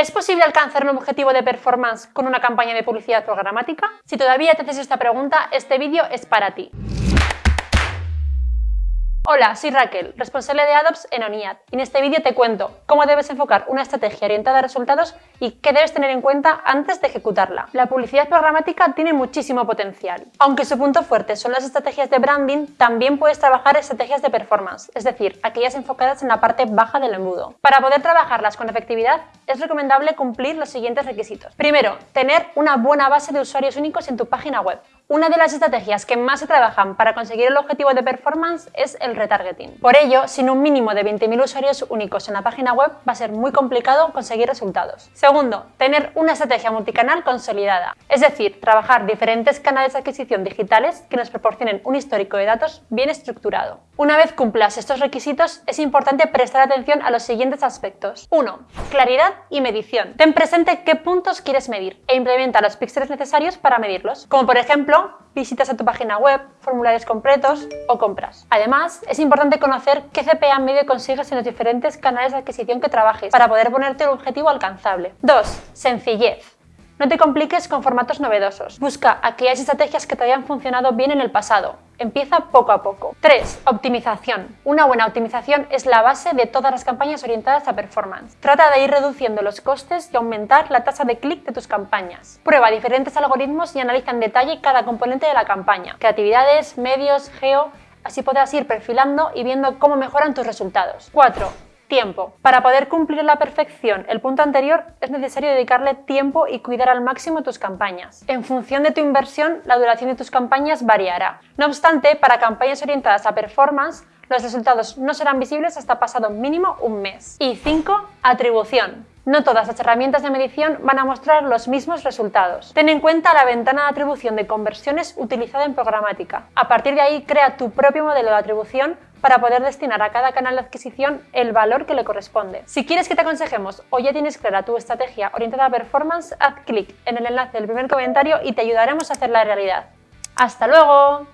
¿Es posible alcanzar un objetivo de performance con una campaña de publicidad programática? Si todavía te haces esta pregunta, este vídeo es para ti. Hola, soy Raquel, responsable de AdOps en ONIAD y en este vídeo te cuento cómo debes enfocar una estrategia orientada a resultados y qué debes tener en cuenta antes de ejecutarla. La publicidad programática tiene muchísimo potencial. Aunque su punto fuerte son las estrategias de branding, también puedes trabajar estrategias de performance, es decir, aquellas enfocadas en la parte baja del embudo. Para poder trabajarlas con efectividad, es recomendable cumplir los siguientes requisitos. Primero, tener una buena base de usuarios únicos en tu página web. Una de las estrategias que más se trabajan para conseguir el objetivo de performance es el retargeting. Por ello, sin un mínimo de 20.000 usuarios únicos en la página web va a ser muy complicado conseguir resultados. Segundo, tener una estrategia multicanal consolidada, es decir, trabajar diferentes canales de adquisición digitales que nos proporcionen un histórico de datos bien estructurado. Una vez cumplas estos requisitos, es importante prestar atención a los siguientes aspectos. 1. Claridad y medición. Ten presente qué puntos quieres medir e implementa los píxeles necesarios para medirlos, como por ejemplo visitas a tu página web, formularios completos o compras. Además, es importante conocer qué CPA medio consigues en los diferentes canales de adquisición que trabajes para poder ponerte un objetivo alcanzable. 2. Sencillez. No te compliques con formatos novedosos. Busca aquellas estrategias que te hayan funcionado bien en el pasado. Empieza poco a poco. 3. Optimización. Una buena optimización es la base de todas las campañas orientadas a performance. Trata de ir reduciendo los costes y aumentar la tasa de clic de tus campañas. Prueba diferentes algoritmos y analiza en detalle cada componente de la campaña. Creatividades, medios, geo... Así podrás ir perfilando y viendo cómo mejoran tus resultados. 4 Tiempo. Para poder cumplir la perfección el punto anterior, es necesario dedicarle tiempo y cuidar al máximo tus campañas. En función de tu inversión, la duración de tus campañas variará. No obstante, para campañas orientadas a performance, los resultados no serán visibles hasta pasado mínimo un mes. Y 5. Atribución. No todas las herramientas de medición van a mostrar los mismos resultados. Ten en cuenta la ventana de atribución de conversiones utilizada en programática. A partir de ahí, crea tu propio modelo de atribución para poder destinar a cada canal de adquisición el valor que le corresponde. Si quieres que te aconsejemos o ya tienes clara tu estrategia orientada a performance, haz clic en el enlace del primer comentario y te ayudaremos a hacerla realidad. ¡Hasta luego!